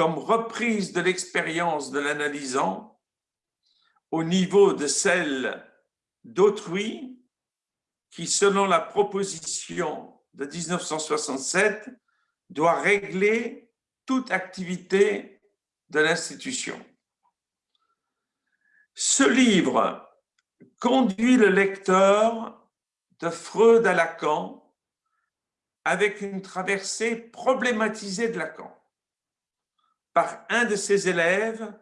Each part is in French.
comme reprise de l'expérience de l'analysant au niveau de celle d'autrui qui, selon la proposition de 1967, doit régler toute activité de l'institution. Ce livre conduit le lecteur de Freud à Lacan avec une traversée problématisée de Lacan par un de ses élèves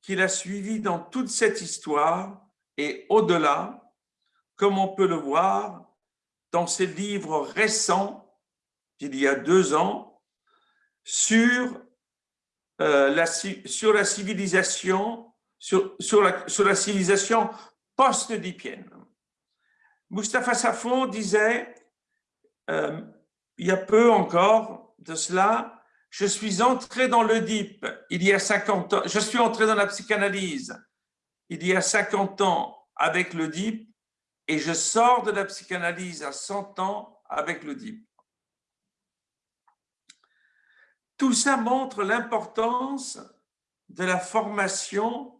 qu'il a suivi dans toute cette histoire et au-delà, comme on peut le voir dans ses livres récents d'il y a deux ans sur, euh, la, sur la civilisation sur, sur, la, sur la civilisation post-oedipienne. Mustapha Safon disait, euh, il y a peu encore de cela, je suis entré dans il y a 50 ans, je suis entré dans la psychanalyse il y a 50 ans avec l'Oedipe et je sors de la psychanalyse à 100 ans avec l'Oedipe. Tout ça montre l'importance de la formation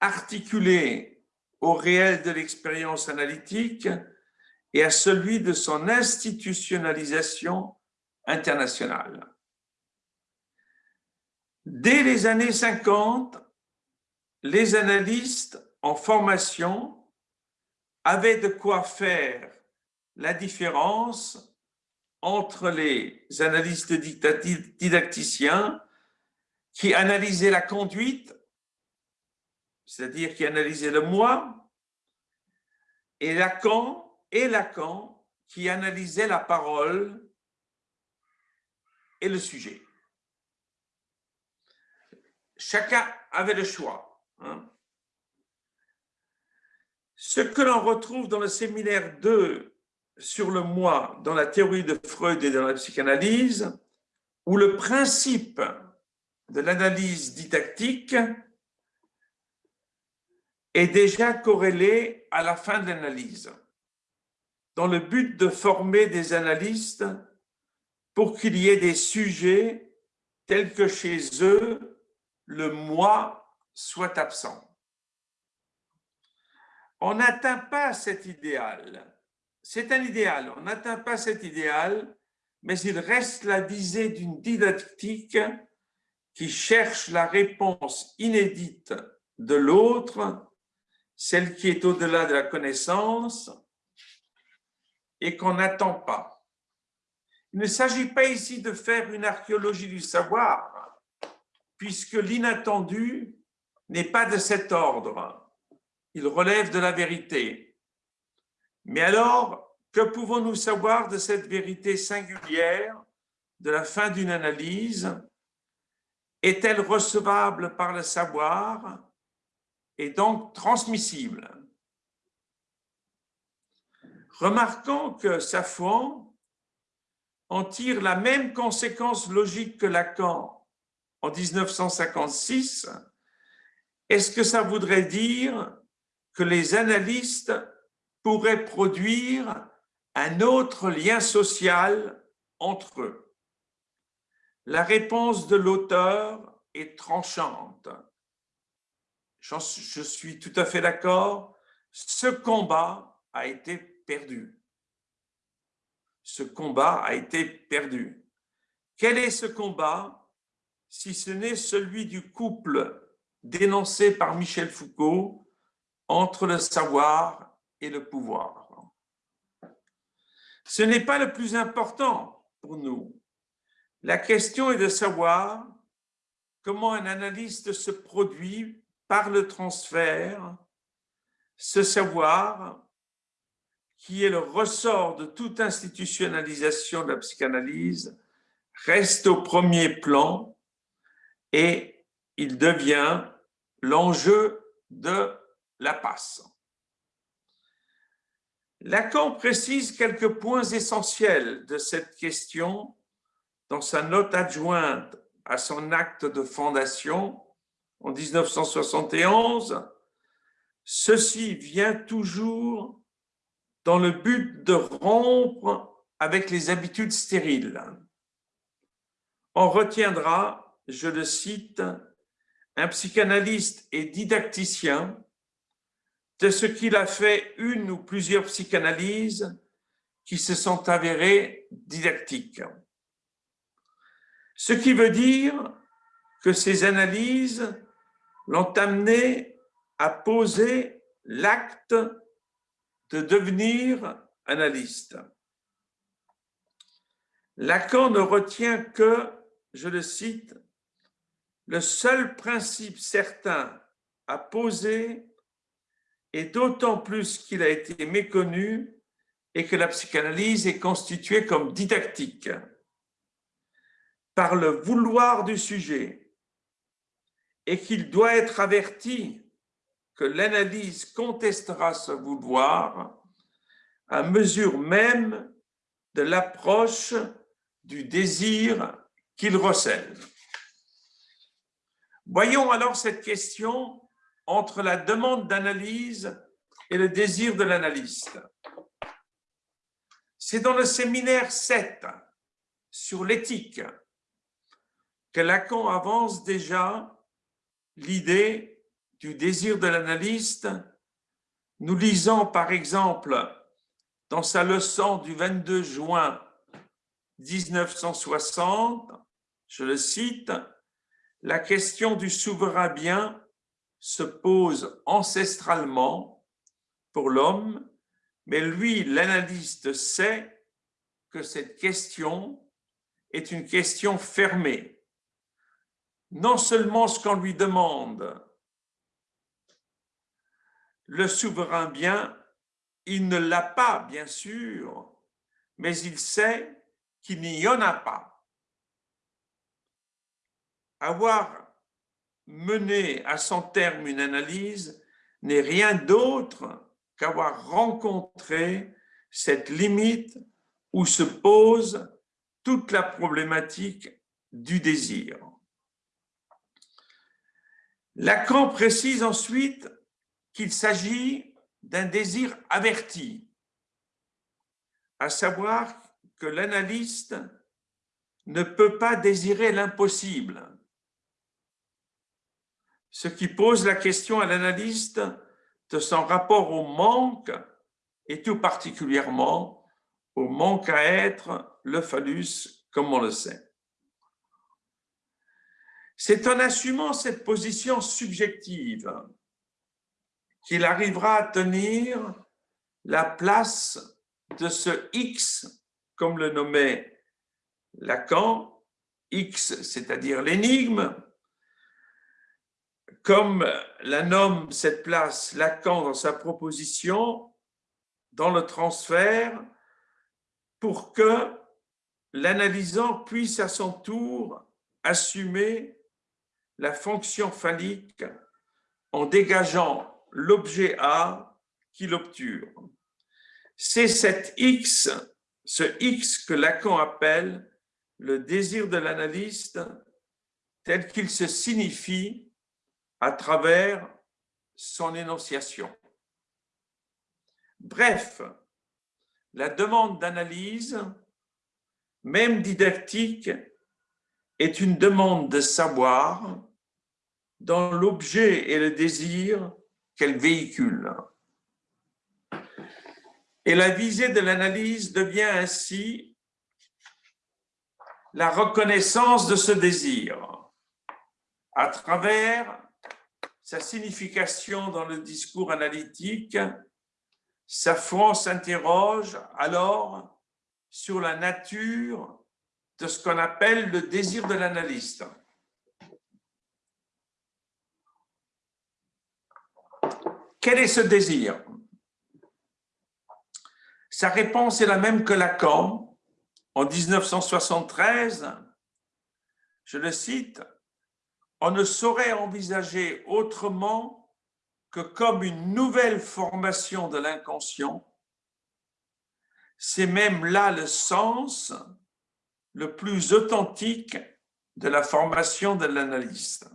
articulée au réel de l'expérience analytique et à celui de son institutionnalisation internationale. Dès les années 50, les analystes en formation avaient de quoi faire la différence entre les analystes didacticiens qui analysaient la conduite c'est-à-dire qui analysait le moi, et Lacan, et Lacan qui analysait la parole et le sujet. Chacun avait le choix. Hein. Ce que l'on retrouve dans le séminaire 2 sur le moi, dans la théorie de Freud et dans la psychanalyse, où le principe de l'analyse didactique est déjà corrélé à la fin de l'analyse, dans le but de former des analystes pour qu'il y ait des sujets tels que chez eux, le moi soit absent. On n'atteint pas cet idéal. C'est un idéal, on n'atteint pas cet idéal, mais il reste la visée d'une didactique qui cherche la réponse inédite de l'autre celle qui est au-delà de la connaissance et qu'on n'attend pas. Il ne s'agit pas ici de faire une archéologie du savoir, puisque l'inattendu n'est pas de cet ordre. Il relève de la vérité. Mais alors, que pouvons-nous savoir de cette vérité singulière de la fin d'une analyse? Est-elle recevable par le savoir est donc transmissible? Remarquons que Safon en tire la même conséquence logique que Lacan en 1956. Est-ce que ça voudrait dire que les analystes pourraient produire un autre lien social entre eux? La réponse de l'auteur est tranchante je suis tout à fait d'accord, ce combat a été perdu. Ce combat a été perdu. Quel est ce combat si ce n'est celui du couple dénoncé par Michel Foucault entre le savoir et le pouvoir Ce n'est pas le plus important pour nous. La question est de savoir comment un analyste se produit par le transfert, ce savoir qui est le ressort de toute institutionnalisation de la psychanalyse reste au premier plan et il devient l'enjeu de la passe. Lacan précise quelques points essentiels de cette question dans sa note adjointe à son acte de fondation en 1971, ceci vient toujours dans le but de rompre avec les habitudes stériles. On retiendra je le cite, un psychanalyste et didacticien de ce qu'il a fait une ou plusieurs psychanalyses qui se sont avérées didactiques. Ce qui veut dire que ces analyses l'ont amené à poser l'acte de devenir analyste. Lacan ne retient que, je le cite, le seul principe certain à poser et d'autant plus qu'il a été méconnu et que la psychanalyse est constituée comme didactique par le vouloir du sujet et qu'il doit être averti que l'analyse contestera ce vouloir à mesure même de l'approche du désir qu'il recèle. Voyons alors cette question entre la demande d'analyse et le désir de l'analyste. C'est dans le séminaire 7 sur l'éthique que Lacan avance déjà l'idée du désir de l'analyste. Nous lisons par exemple dans sa leçon du 22 juin 1960, je le cite, la question du souverain bien se pose ancestralement pour l'homme, mais lui, l'analyste, sait que cette question est une question fermée. Non seulement ce qu'on lui demande, le souverain bien, il ne l'a pas, bien sûr, mais il sait qu'il n'y en a pas avoir mené à son terme une analyse n'est rien d'autre qu'avoir rencontré cette limite où se pose toute la problématique du désir. Lacan précise ensuite qu'il s'agit d'un désir averti, à savoir que l'analyste ne peut pas désirer l'impossible ce qui pose la question à l'analyste de son rapport au manque et tout particulièrement au manque à être le phallus comme on le sait. C'est en assumant cette position subjective qu'il arrivera à tenir la place de ce X, comme le nommait Lacan, X, c'est-à-dire l'énigme, comme la nomme cette place Lacan dans sa proposition, dans le transfert, pour que l'analysant puisse à son tour assumer la fonction phallique en dégageant l'objet A qu'il obture. C'est cet X, ce X que Lacan appelle le désir de l'analyste tel qu'il se signifie à travers son énonciation. Bref, la demande d'analyse, même didactique, est une demande de savoir dans l'objet et le désir qu'elle véhicule. Et la visée de l'analyse devient ainsi la reconnaissance de ce désir à travers sa signification dans le discours analytique, Safran s'interroge alors sur la nature de ce qu'on appelle le désir de l'analyste. Quel est ce désir? Sa réponse est la même que Lacan. En 1973, je le cite, on ne saurait envisager autrement que comme une nouvelle formation de l'inconscient. C'est même là le sens le plus authentique de la formation de l'analyste.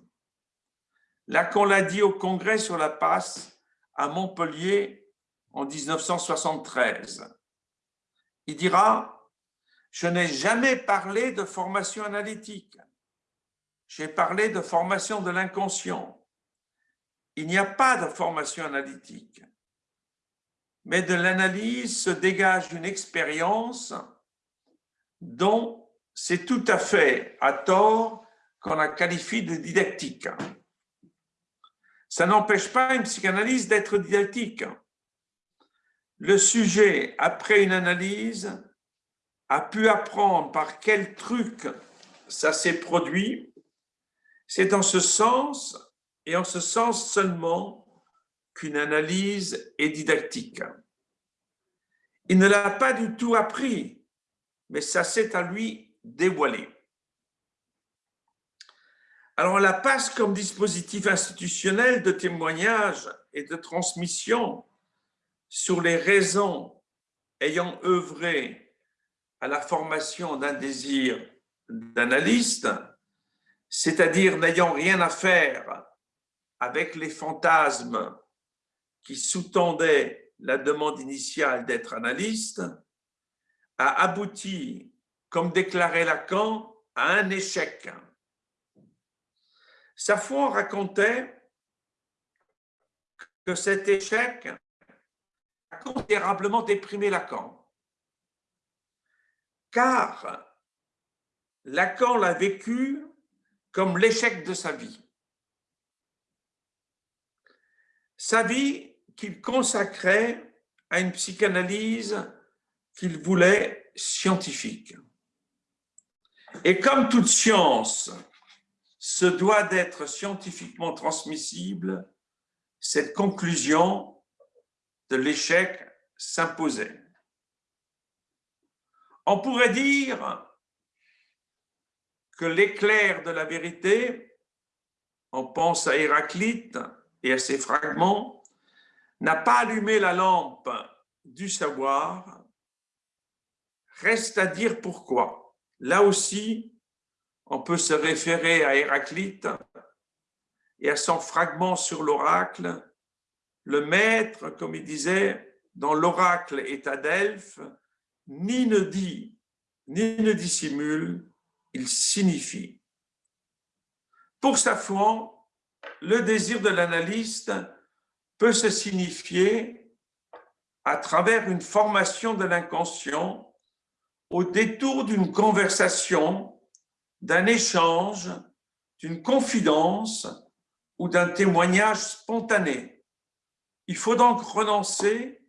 Là qu'on l'a dit au congrès sur la passe à Montpellier en 1973. Il dira « Je n'ai jamais parlé de formation analytique. J'ai parlé de formation de l'inconscient. Il n'y a pas de formation analytique, mais de l'analyse se dégage une expérience dont c'est tout à fait à tort qu'on la qualifie de didactique. Ça n'empêche pas une psychanalyse d'être didactique. Le sujet, après une analyse, a pu apprendre par quel truc ça s'est produit. C'est dans ce sens, et en ce sens seulement, qu'une analyse est didactique. Il ne l'a pas du tout appris, mais ça s'est à lui dévoilé. Alors, la passe comme dispositif institutionnel de témoignage et de transmission sur les raisons ayant œuvré à la formation d'un désir d'analyste, c'est-à-dire n'ayant rien à faire avec les fantasmes qui sous-tendaient la demande initiale d'être analyste, a abouti, comme déclarait Lacan, à un échec. Safon racontait que cet échec a considérablement déprimé Lacan, car Lacan l'a vécu comme l'échec de sa vie. Sa vie qu'il consacrait à une psychanalyse qu'il voulait scientifique. Et comme toute science se doit d'être scientifiquement transmissible, cette conclusion de l'échec s'imposait. On pourrait dire que l'éclair de la vérité, on pense à Héraclite et à ses fragments, n'a pas allumé la lampe du savoir, reste à dire pourquoi. Là aussi, on peut se référer à Héraclite et à son fragment sur l'oracle. Le maître, comme il disait, dans l'oracle est à Delphes, ni ne dit, ni ne dissimule, il signifie. Pour Safouan, le désir de l'analyste peut se signifier à travers une formation de l'inconscient au détour d'une conversation d'un échange, d'une confidence ou d'un témoignage spontané. Il faut donc renoncer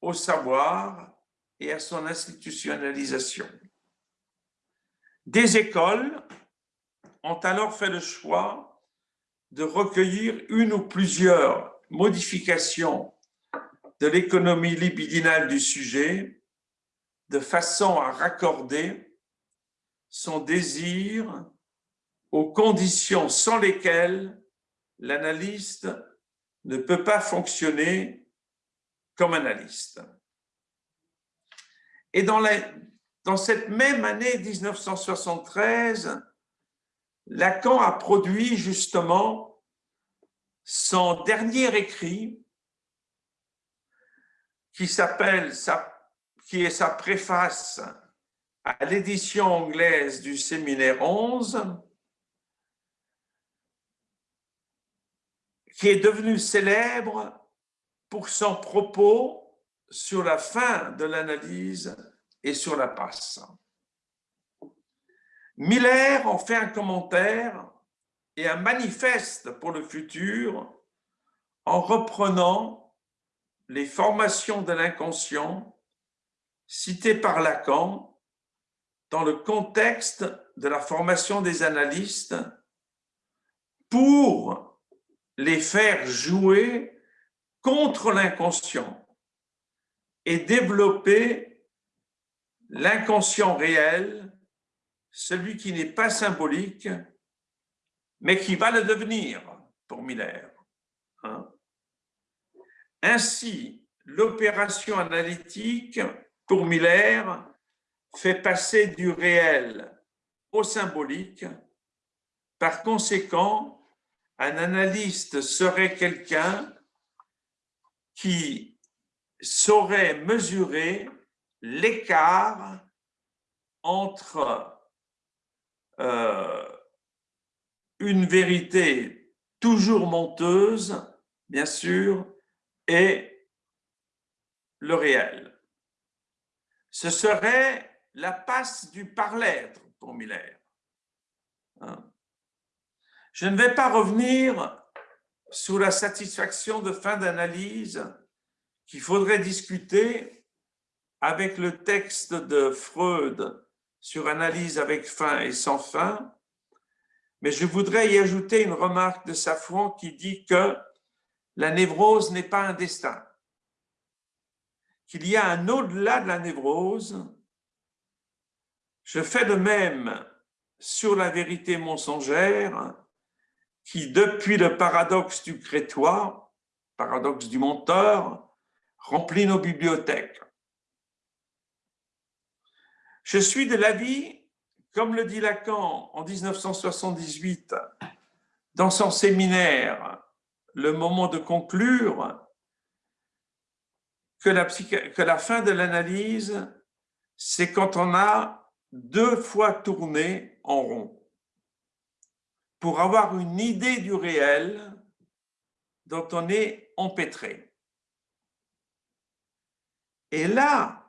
au savoir et à son institutionnalisation. Des écoles ont alors fait le choix de recueillir une ou plusieurs modifications de l'économie libidinale du sujet de façon à raccorder son désir aux conditions sans lesquelles l'analyste ne peut pas fonctionner comme analyste. Et dans, dans cette même année 1973, Lacan a produit justement son dernier écrit qui s'appelle, qui est sa préface à l'édition anglaise du séminaire 11, qui est devenu célèbre pour son propos sur la fin de l'analyse et sur la passe. Miller en fait un commentaire et un manifeste pour le futur en reprenant les formations de l'inconscient citées par Lacan dans le contexte de la formation des analystes pour les faire jouer contre l'inconscient et développer l'inconscient réel, celui qui n'est pas symbolique, mais qui va le devenir pour Miller. Hein. Ainsi, l'opération analytique pour Miller fait passer du réel au symbolique. Par conséquent, un analyste serait quelqu'un qui saurait mesurer l'écart entre euh, une vérité toujours menteuse, bien sûr, est le réel. Ce serait la passe du par-l'être pour Miller. Hein? Je ne vais pas revenir sur la satisfaction de fin d'analyse qu'il faudrait discuter avec le texte de Freud sur analyse avec fin et sans fin, mais je voudrais y ajouter une remarque de Safran qui dit que la névrose n'est pas un destin, qu'il y a un au-delà de la névrose. Je fais de même sur la vérité mensongère qui, depuis le paradoxe du crétois, paradoxe du menteur, remplit nos bibliothèques. Je suis de l'avis, comme le dit Lacan en 1978 dans son séminaire Le moment de conclure, que la, fin de l'analyse, c'est quand on a deux fois tourné en rond pour avoir une idée du réel dont on est empêtré. Et là,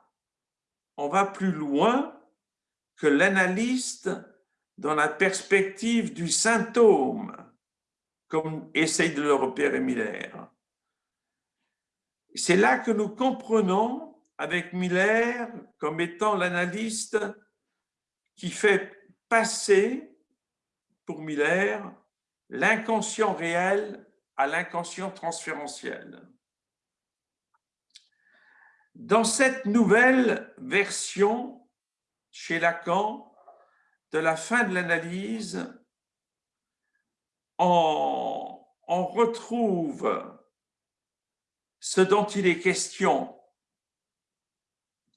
on va plus loin que l'analyste dans la perspective du symptôme, comme essaye de le repérer Miller. C'est là que nous comprenons avec Miller comme étant l'analyste qui fait passer pour Miller, l'inconscient réel à l'inconscient transférentiel. Dans cette nouvelle version chez Lacan de la fin de l'analyse, on, retrouve ce dont il est question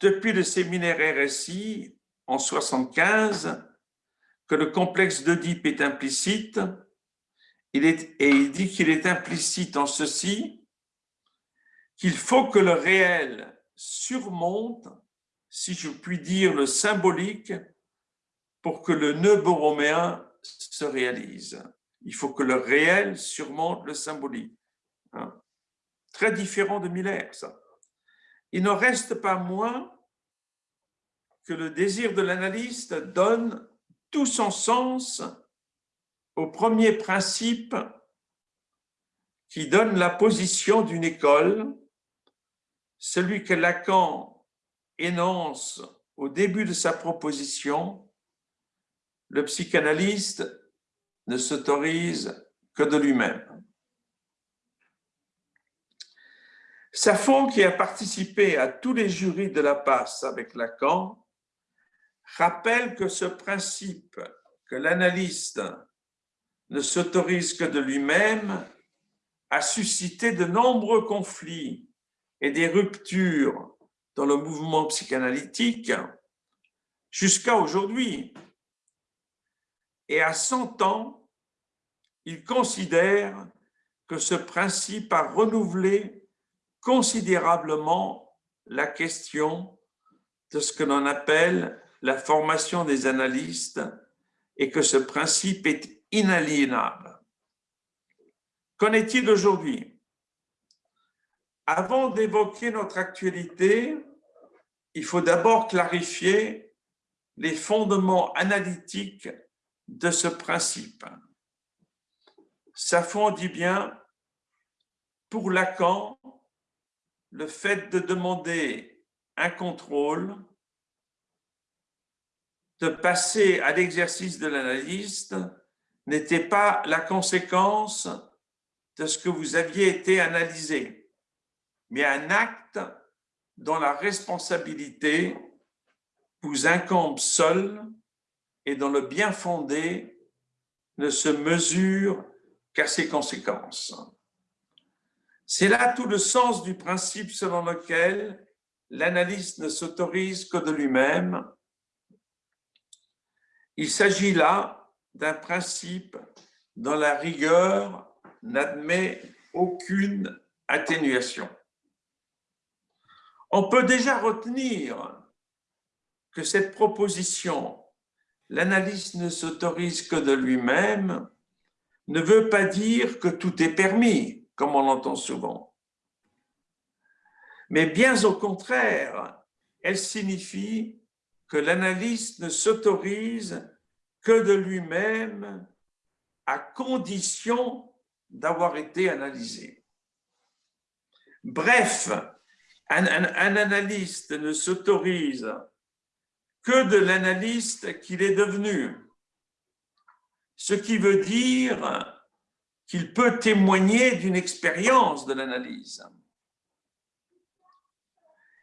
depuis le séminaire RSI en 75 que le complexe d'Oedipe est implicite, il est, et il dit qu'il est implicite en ceci, qu'il faut que le réel surmonte, si je puis dire, le symbolique pour que le nœud borroméen se réalise. Il faut que le réel surmonte le symbolique. Hein. Très différent de Miller, ça. Il ne reste pas moins que le désir de l'analyste donne tout son sens au premier principe qui donne la position d'une école, celui que Lacan énonce au début de sa proposition, le psychanalyste ne s'autorise que de lui-même. Safon, qui a participé à tous les jurys de la passe avec Lacan, rappelle que ce principe que l'analyste ne s'autorise que de lui-même a suscité de nombreux conflits et des ruptures dans le mouvement psychanalytique jusqu'à aujourd'hui. Et à 100 ans, il considère que ce principe a renouvelé considérablement la question de ce que l'on appelle la formation des analystes et que ce principe est inaliénable. Qu'en est-il aujourd'hui? Avant d'évoquer notre actualité, il faut d'abord clarifier les fondements analytiques de ce principe. Safon dit bien, pour Lacan, le fait de demander un contrôle de passer à l'exercice de l'analyste n'était pas la conséquence de ce que vous aviez été analysé, mais un acte dont la responsabilité vous incombe seul et dont le bien fondé ne se mesure qu'à ses conséquences. C'est là tout le sens du principe selon lequel l'analyste ne s'autorise que de lui-même il s'agit là d'un principe dont la rigueur n'admet aucune atténuation. On peut déjà retenir que cette proposition, l'analyste ne s'autorise que de lui-même, ne veut pas dire que tout est permis, comme on l'entend souvent. Mais bien au contraire, elle signifie que l'analyste ne s'autorise que de lui-même à condition d'avoir été analysé. Bref, un, analyste ne s'autorise que de l'analyste qu'il est devenu, ce qui veut dire qu'il peut témoigner d'une expérience de l'analyse.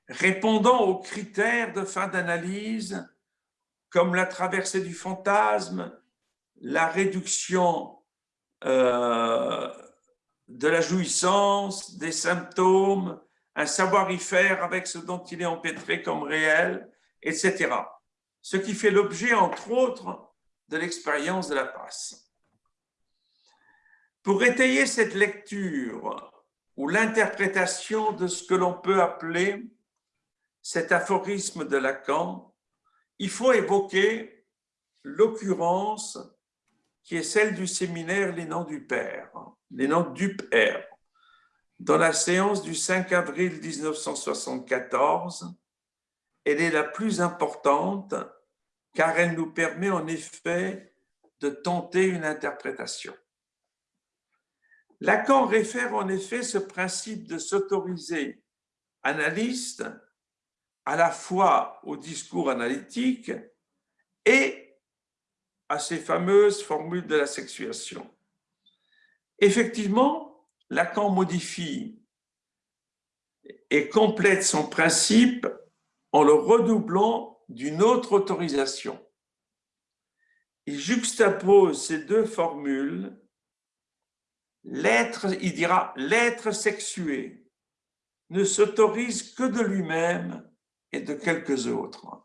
Répondant aux critères de fin d'analyse, comme la traversée du fantasme, la réduction euh, de la jouissance, des symptômes, un savoir-y-faire avec ce dont il est empêtré comme réel, etc. Ce qui fait l'objet, entre autres, de l'expérience de la passe. Pour étayer cette lecture ou l'interprétation de ce que l'on peut appeler cet aphorisme de Lacan, il faut évoquer l'occurrence qui est celle du séminaire Les Noms du Père, Les Noms du Père, dans la séance du 5 avril 1974. Elle est la plus importante car elle nous permet en effet de tenter une interprétation. Lacan réfère en effet ce principe de s'autoriser analyste à la fois au discours analytique et à ces fameuses formules de la sexuation. Effectivement, Lacan modifie et complète son principe en le redoublant d'une autre autorisation. Il juxtapose ces deux formules. L'être, il dira, l'être sexué ne s'autorise que de lui-même et de quelques autres.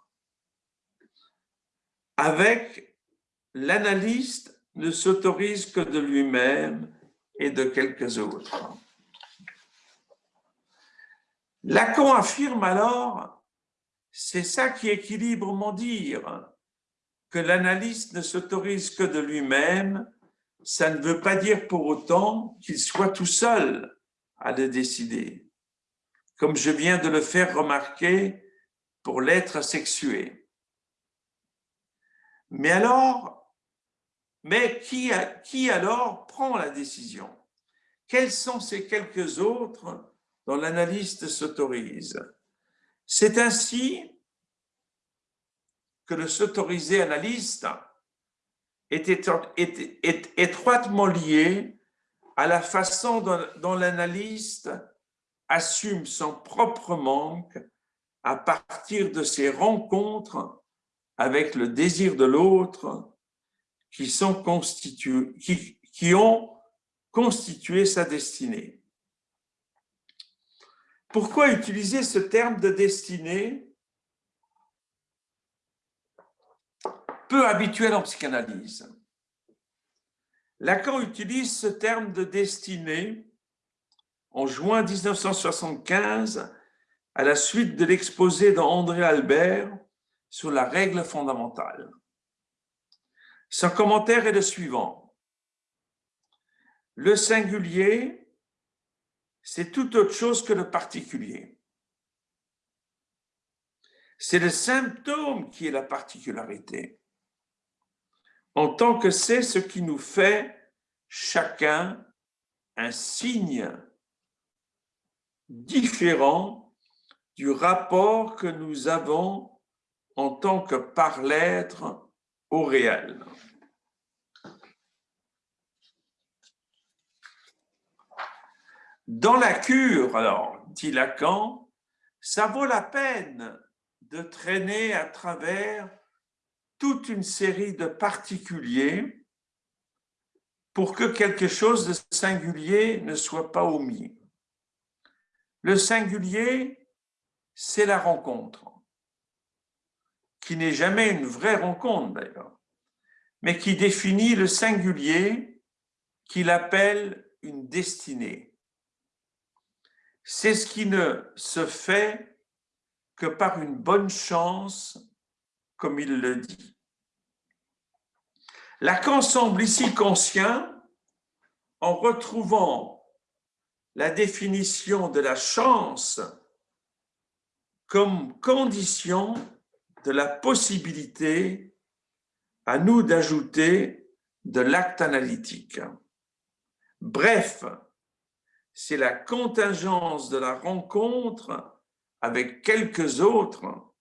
Avec l'analyste ne s'autorise que de lui-même et de quelques autres. Lacan affirme alors c'est ça qui équilibre mon dire, que l'analyste ne s'autorise que de lui-même, ça ne veut pas dire pour autant qu'il soit tout seul à le décider, comme je viens de le faire remarquer pour l'être sexué. Mais alors, mais qui, qui alors prend la décision? Quels sont ces quelques autres dont l'analyste s'autorise? C'est ainsi que le s'autoriser analyste est, étroitement lié à la façon dont, l'analyste assume son propre manque à partir de ses rencontres avec le désir de l'autre qui, ont constitué sa destinée. Pourquoi utiliser ce terme de destinée peu habituel en psychanalyse? Lacan utilise ce terme de destinée en juin 1975 à la suite de l'exposé d'André Albert sur la règle fondamentale. Son commentaire est le suivant. Le singulier c'est tout autre chose que le particulier. C'est le symptôme qui est la particularité, en tant que c'est ce qui nous fait chacun un signe différent du rapport que nous avons en tant que par l'être au réel. Dans la cure, alors, dit Lacan, ça vaut la peine de traîner à travers toute une série de particuliers pour que quelque chose de singulier ne soit pas omis. Le singulier, c'est la rencontre, qui n'est jamais une vraie rencontre d'ailleurs, mais qui définit le singulier qu'il appelle une destinée c'est ce qui ne se fait que par une bonne chance, comme il le dit. Lacan semble ici conscient en retrouvant la définition de la chance comme condition de la possibilité à nous d'ajouter de l'acte analytique. Bref, c'est la contingence de la rencontre avec quelques autres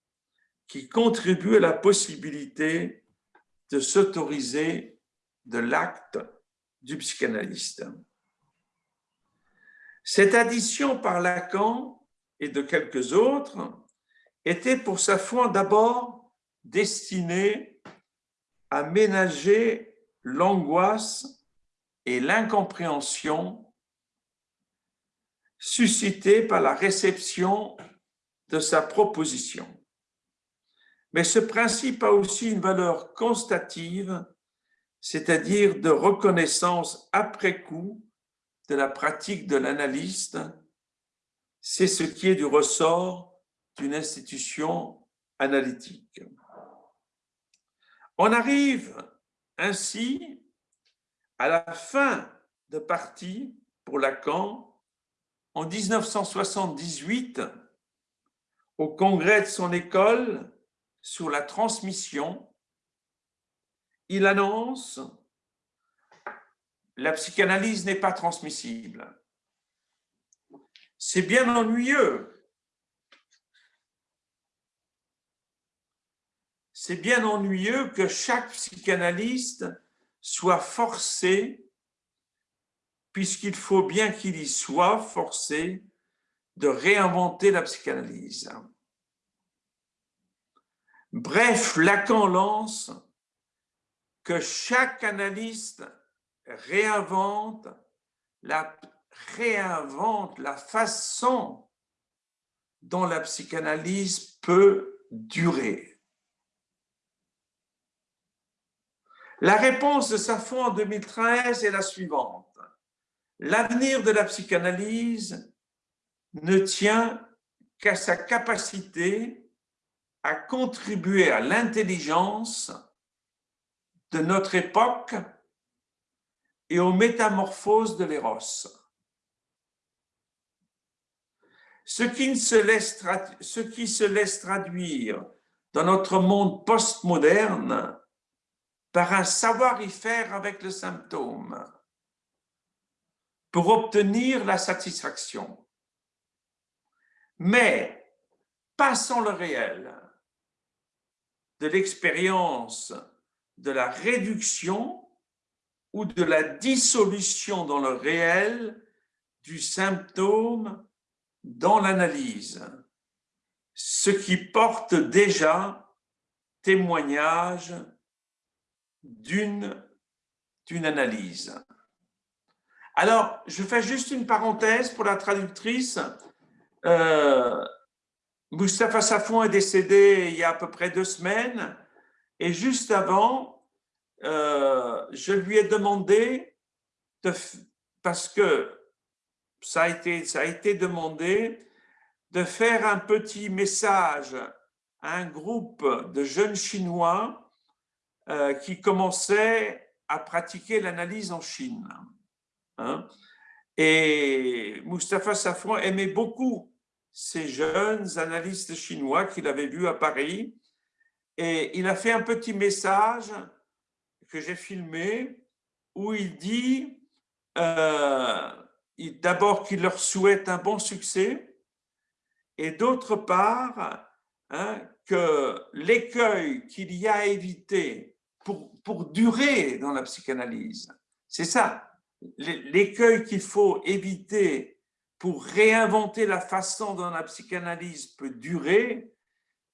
qui contribue à la possibilité de s'autoriser de l'acte du psychanalyste. Cette addition par Lacan et de quelques autres était pour sa foi d'abord destinée à ménager l'angoisse et l'incompréhension suscitées par la réception de sa proposition. Mais ce principe a aussi une valeur constative, c'est-à-dire de reconnaissance après coup de la pratique de l'analyste. C'est ce qui est du ressort d'une institution analytique. On arrive ainsi à la fin de partie pour Lacan en 1978 au congrès de son école sur la transmission, il annonce la psychanalyse n'est pas transmissible. C'est bien ennuyeux. C'est bien ennuyeux que chaque psychanalyste soit forcé, puisqu'il faut bien qu'il y soit forcé, de réinventer la psychanalyse. Bref, Lacan lance que chaque analyste réinvente la, réinvente la façon dont la psychanalyse peut durer. La réponse de Safon en 2013 est la suivante. L'avenir de la psychanalyse ne tient qu'à sa capacité à contribuer à l'intelligence de notre époque et aux métamorphoses de l'éros. Ce qui, se laisse ce qui se laisse traduire dans notre monde postmoderne par un savoir-y-faire avec le symptôme pour obtenir la satisfaction. Mais pas sans le réel, de l'expérience de la réduction ou de la dissolution dans le réel du symptôme dans l'analyse, ce qui porte déjà témoignage d'une analyse. Alors, je fais juste une parenthèse pour la traductrice. Euh, Moustapha Safon est décédé il y a à peu près deux semaines et juste avant, euh, je lui ai demandé, de, parce que ça a, été, ça a été demandé, de faire un petit message à un groupe de jeunes Chinois qui commençaient à pratiquer l'analyse en Chine. Hein. Et Moustapha Safon aimait beaucoup ces jeunes analystes chinois qu'il avait vus à Paris. Et il a fait un petit message que j'ai filmé où il dit euh, d'abord qu'il leur souhaite un bon succès et d'autre part hein, que l'écueil qu'il y a à éviter pour, pour durer dans la psychanalyse, c'est ça, l'écueil qu'il faut éviter pour réinventer la façon dont la psychanalyse peut durer,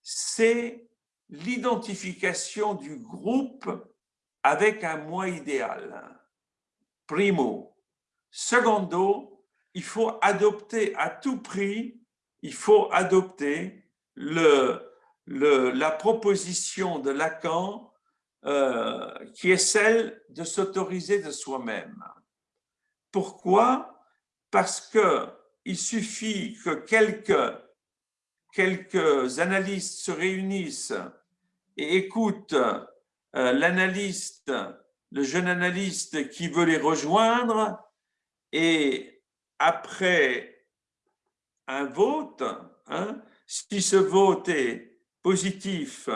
c'est l'identification du groupe avec un moi idéal. Primo. Secondo, il faut adopter à tout prix, il faut adopter le, la proposition de Lacan euh, qui est celle de s'autoriser de soi-même. Pourquoi? Parce qu'il suffit que quelques, quelques analystes se réunissent et écoutent euh, l'analyste, le jeune analyste qui veut les rejoindre Et après un vote, hein, si ce vote est positif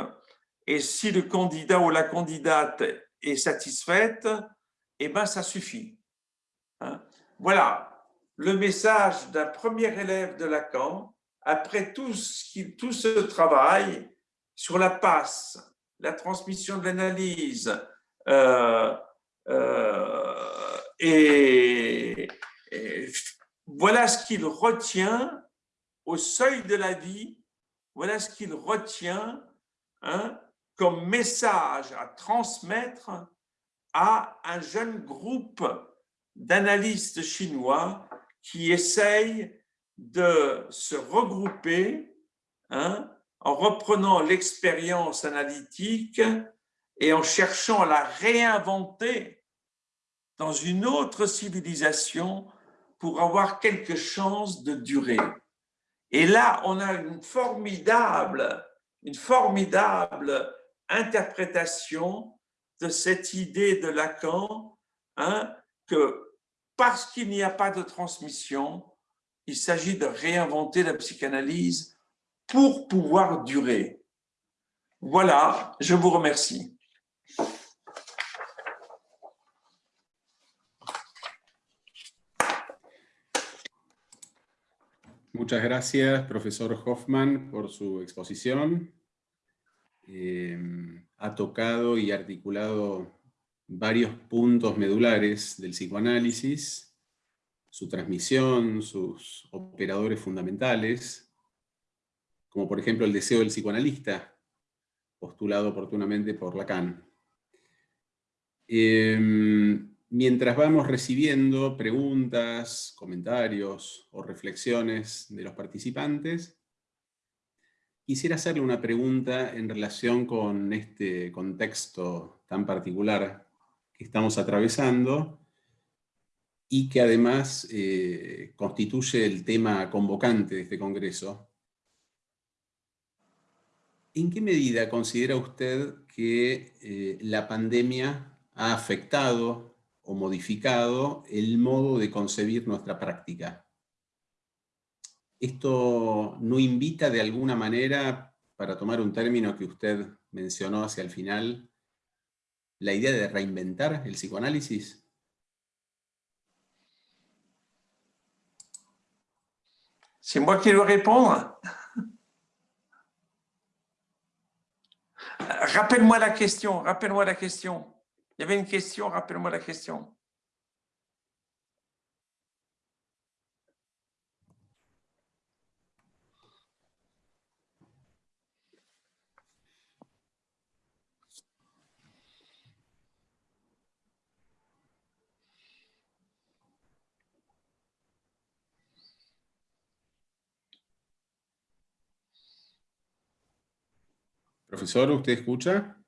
et si le candidat ou la candidate est satisfaite, eh ben ça suffit. Hein. Voilà le message d'un premier élève de Lacan après tout ce, tout ce travail sur la passe, la transmission de l'analyse, euh, euh, et, voilà ce qu'il retient au seuil de la vie, voilà ce qu'il retient hein, comme message à transmettre à un jeune groupe d'analystes chinois qui essayent de se regrouper hein, en reprenant l'expérience analytique et en cherchant à la réinventer dans une autre civilisation pour avoir quelque chance de durer. Et là, on a une formidable, une formidable interprétation de cette idée de Lacan, hein, que parce qu'il n'y a pas de transmission, il s'agit de réinventer la psychanalyse pour pouvoir durer. Voilà, je vous remercie. Muchas gracias, profesor Hoffman, por su exposición. Eh, ha tocado y articulado varios puntos medulares del psicoanálisis, su transmisión, sus operadores fundamentales, como por ejemplo el deseo del psicoanalista, postulado oportunamente por Lacan. Eh, Mientras vamos recibiendo preguntas, comentarios o reflexiones de los participantes, quisiera hacerle una pregunta en relación con este contexto tan particular que estamos atravesando y que además eh, constituye el tema convocante de este congreso. ¿En qué medida considera usted que eh, la pandemia ha afectado o modificado el modo de concebir nuestra práctica. Esto no invita de alguna manera, para tomar un término que usted mencionó hacia el final, la idea de reinventar el psicoanálisis. C'est moi qui dois répondre. Rappelle-moi la question, rappelle-moi la question. Il y avait une question, rappelle-moi la question. Profesor, ¿usted escucha?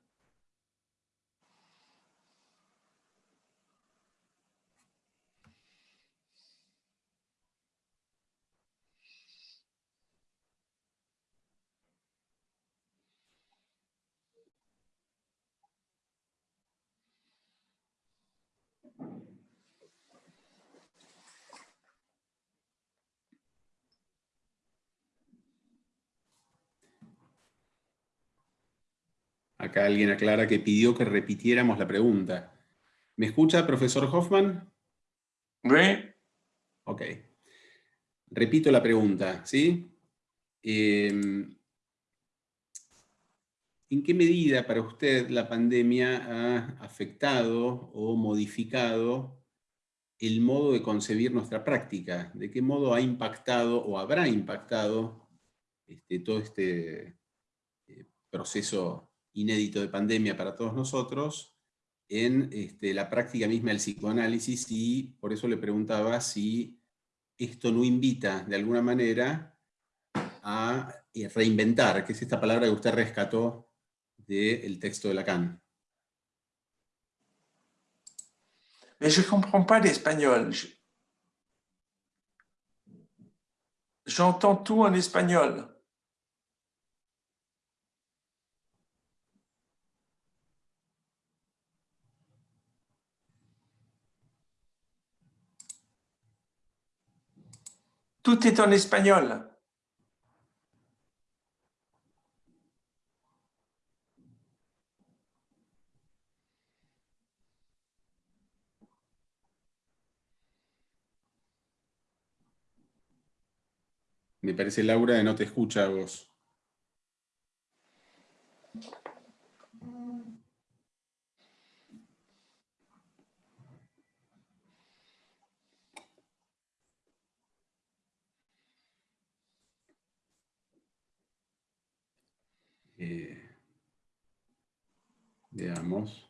Acá alguien aclara que pidió que repitiéramos la pregunta. ¿Me escucha, profesor Hoffman? Sí. Ok. Repito la pregunta, ¿sí? Em, ¿En qué medida para usted la pandemia ha afectado o modificado el modo de concebir nuestra práctica? ¿De qué modo ha impactado o habrá impactado este, todo este eh, proceso inédito de pandemia para todos nosotros en este, la práctica misma del psicoanálisis y por eso le preguntaba si esto no invita de alguna manera a eh, reinventar, que es esta palabra que usted rescató del texto de Lacan. Mais je ne comprends pas l'espagnol. J'entends tout en espagnol. Tout est en espagnol. Me parece, Laura, no te escucha a vos. Eh, veamos.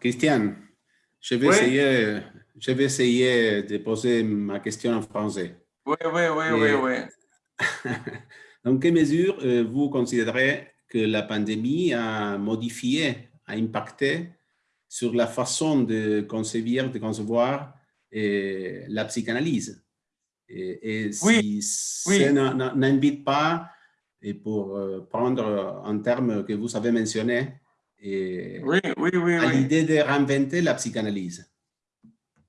Christian, je vais, essayer, je vais essayer de poser ma question en français. Oui, oui, oui, oui, oui. Dans quelle mesure euh, vous considérez que la pandémie a modifié, a impacté sur la façon de concevoir, de concevoir euh, la psychanalyse? Et, si oui, ça n'invite pas, et pour euh, prendre un terme que vous avez mentionné, et oui, à l'idée de réinventer la psychanalyse.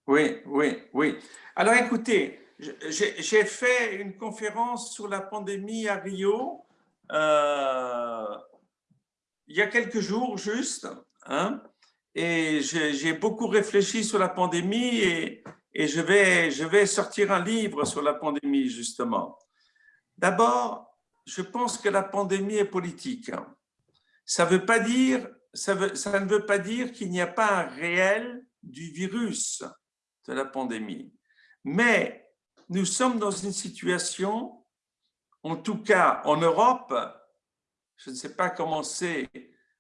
Oui, oui, oui. Alors écoutez, j'ai fait une conférence sur la pandémie à Rio euh, il y a quelques jours juste, hein, et j'ai beaucoup réfléchi sur la pandémie et, je, vais, sortir un livre sur la pandémie justement. D'abord, je pense que la pandémie est politique. Ça, ça ne veut pas dire qu'il n'y a pas un réel du virus de la pandémie. Mais nous sommes dans une situation, en tout cas en Europe, je ne sais pas comment c'est,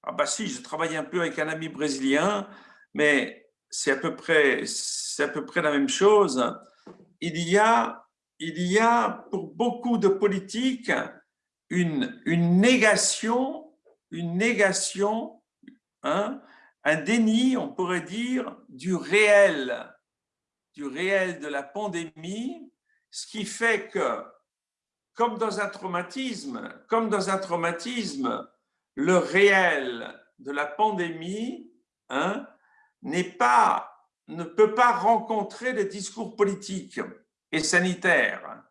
ah bah si, je travaille un peu avec un ami brésilien, mais c'est à peu près, à peu près la même chose. Il y a, il y a pour beaucoup de politiques une, une négation, une négation, hein, un déni, on pourrait dire, du réel, du réel de la pandémie ce qui fait que, comme dans un traumatisme, comme dans un traumatisme, le réel de la pandémie hein, pas, ne peut pas rencontrer les discours politiques et sanitaires.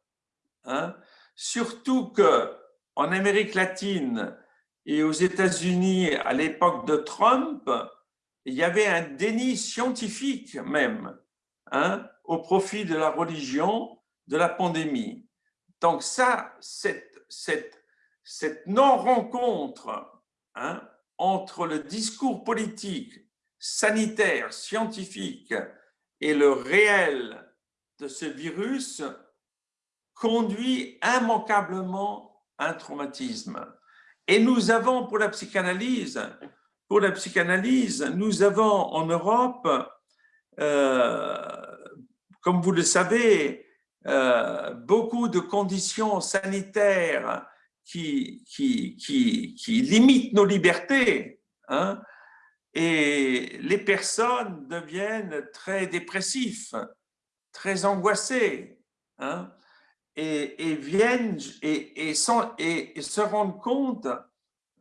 Hein. Surtout que en Amérique latine et aux États-Unis à l'époque de Trump, il y avait un déni scientifique même hein, au profit de la religion de la pandémie. Donc ça, cette, cette, cette non-rencontre hein, entre le discours politique, sanitaire, scientifique et le réel de ce virus conduit immanquablement à un traumatisme. Et nous avons pour la psychanalyse, pour la psychanalyse, nous avons en Europe, euh, comme vous le savez, euh, beaucoup de conditions sanitaires qui, limitent nos libertés. Hein, et les personnes deviennent très dépressifs, très angoissés, hein, et, viennent et, se rendent compte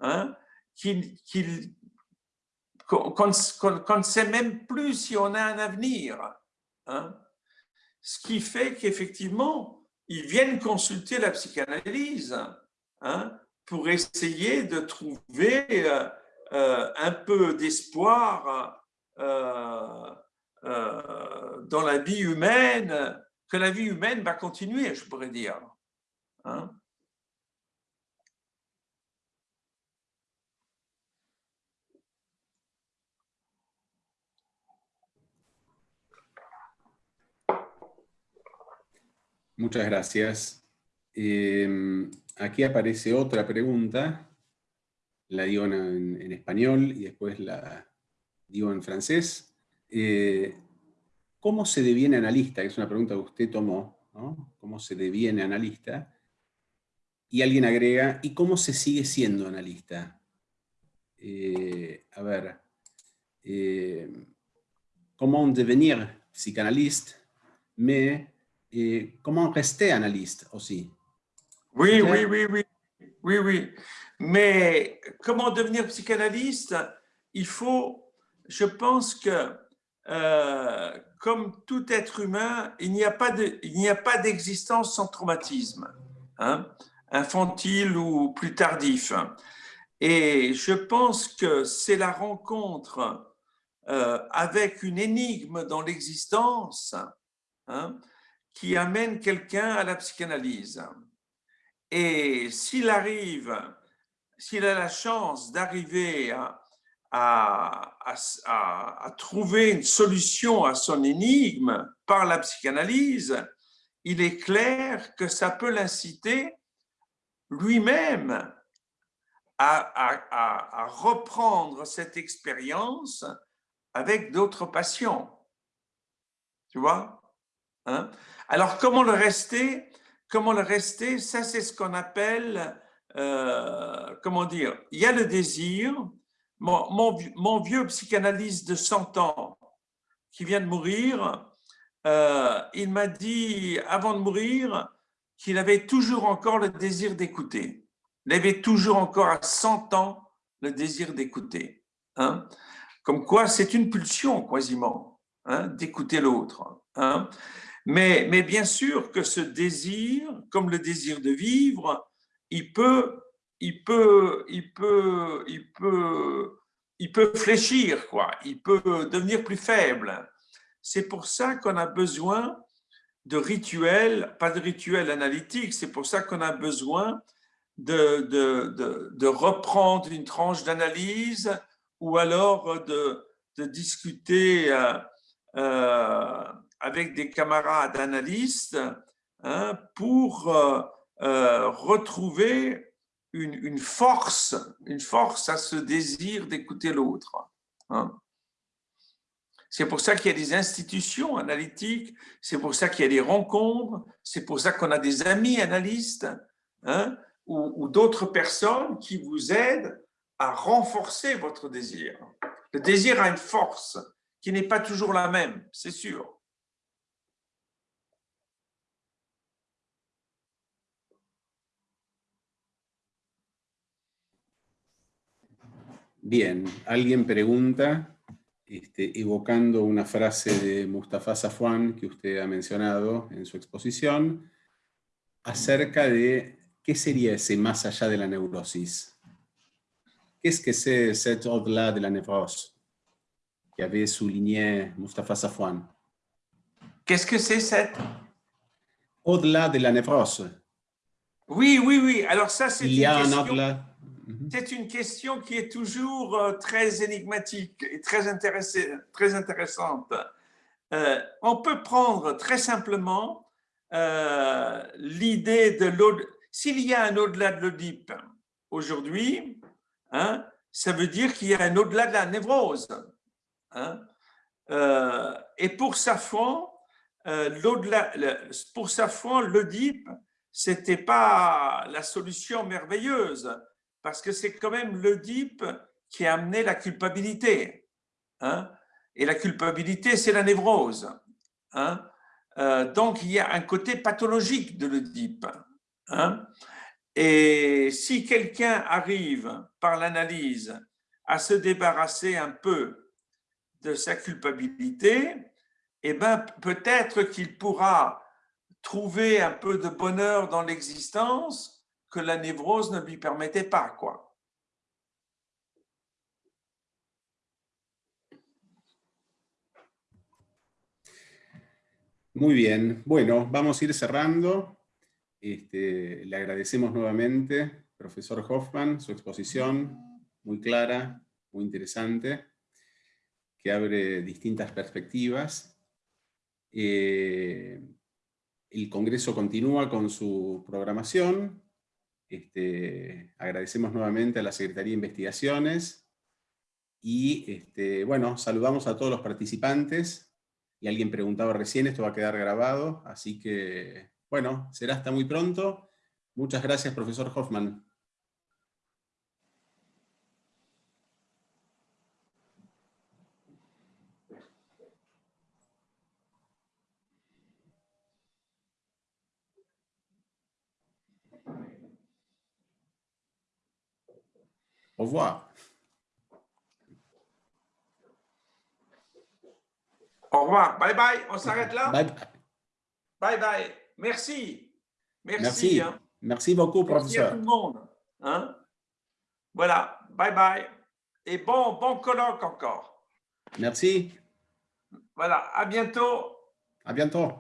hein, qu'on ne sait même plus si on a un avenir. Ce qui fait qu'effectivement, ils viennent consulter la psychanalyse hein, pour essayer de trouver euh, euh, un peu d'espoir euh, dans la vie humaine, que la vie humaine va continuer, je pourrais dire. Hein. Muchas gracias. Em, aquí aparece otra pregunta, la digo en, español y después la digo en francés. Eh, ¿Cómo se deviene analista? Es una pregunta que usted tomó, ¿Cómo se deviene analista? Y alguien agrega, ¿y cómo se sigue siendo analista? Eh, a ver, eh, ¿cómo devenir psychanalyste mais eh, comment rester analyste aussi. Oui, oui, oui, oui, oui, oui. Mais comment devenir psychanalyste? Il faut, je pense que euh, comme tout être humain, il n'y a pas d'existence sans traumatisme, hein, infantile ou plus tardif. Et je pense que c'est la rencontre euh, avec une énigme dans l'existence hein, qui amène quelqu'un à la psychanalyse. Et s'il arrive, s'il a la chance d'arriver à, trouver une solution à son énigme par la psychanalyse, il est clair que ça peut l'inciter lui-même à, reprendre cette expérience avec d'autres patients. Tu vois hein? Alors, comment le rester? Comment le rester? Ça, c'est ce qu'on appelle, euh, comment dire, il y a le désir. Mon, vieux psychanalyste de 100 ans qui vient de mourir, euh, il m'a dit, avant de mourir, qu'il avait toujours encore le désir d'écouter. Il avait toujours encore à 100 ans le désir d'écouter. Hein? Comme quoi, c'est une pulsion quasiment hein, d'écouter l'autre. Hein? Mais, mais bien sûr que ce désir, comme le désir de vivre, il peut, il peut, il peut, il peut, il peut fléchir, quoi. Il peut devenir plus faible. C'est pour ça qu'on a besoin de rituels, pas de rituels analytiques, c'est pour ça qu'on a besoin de, de, de, reprendre une tranche d'analyse ou alors de, discuter euh, euh, avec des camarades analystes hein, pour euh, retrouver une, une, force, une force à ce désir d'écouter l'autre. Hein. C'est pour ça qu'il y a des institutions analytiques, c'est pour ça qu'il y a des rencontres, c'est pour ça qu'on a des amis analystes hein, ou, d'autres personnes qui vous aident à renforcer votre désir. Le désir a une force qui n'est pas toujours la même, c'est sûr. Bien, alguien pregunta Este, evocando una frase de Mustafa Safwan que usted ha mencionado en su exposición, acerca de qué sería ese más allá de la neurosis. ¿Qué es que c'est cet au-delà de la névrose que avait souligné Mustafa Safwan? Qu'est-ce que c'est cette Au-delà de la névrose. Oui, oui, oui. Alors ça, c'est une question... Mhm. C'est une question qui est toujours euh, très énigmatique et très, intéressante. Euh, on peut prendre très simplement euh, l'idée de l'au-delà. S'il y a un au-delà de l'Oedipe aujourd'hui, hein, ça veut dire qu'il y a un au-delà de la névrose. Hein. et pour Safran, l'au-delà, pour Safran, l'Oedipe, c'était pas la solution merveilleuse parce que c'est quand même l'Oedipe qui a amené la culpabilité. Hein. Et la culpabilité, c'est la névrose. Hein. Euh, donc, il y a un côté pathologique de l'Oedipe. Hein. Et si quelqu'un arrive par l'analyse à se débarrasser un peu de sa culpabilité, eh ben, peut-être qu'il pourra trouver un peu de bonheur dans l'existence que la névrose ne lui permettait pas. Quoi. Muy bien, bueno, vamos a ir cerrando. Este, le agradecemos nuevamente, profesor Hoffman, su exposición muy clara, muy interesante, que abre distintas perspectivas. Eh, el Congreso continúa con su programación, este, agradecemos nuevamente a la Secretaría de Investigaciones y este, bueno, saludamos a todos los participantes y alguien preguntaba recién, esto va a quedar grabado, así que bueno, será hasta muy pronto. Muchas gracias, profesor Hoffman. Au revoir. Au revoir. Bye bye. On s'arrête là? Bye bye. Bye bye. Merci. Merci. Merci. hein. Merci beaucoup, Merci à tout professeur. le monde. hein. Voilà. Bye bye. Et bon, bon colloque encore. Merci. Voilà. À bientôt. À bientôt.